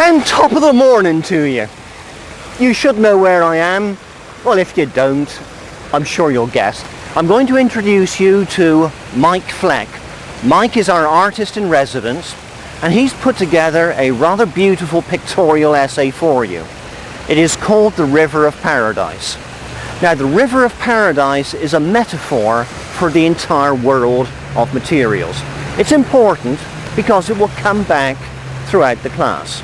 And top of the morning to you. You should know where I am. Well, if you don't, I'm sure you'll guess. I'm going to introduce you to Mike Fleck. Mike is our artist in residence and he's put together a rather beautiful pictorial essay for you. It is called The River of Paradise. Now the River of Paradise is a metaphor for the entire world of materials. It's important because it will come back throughout the class.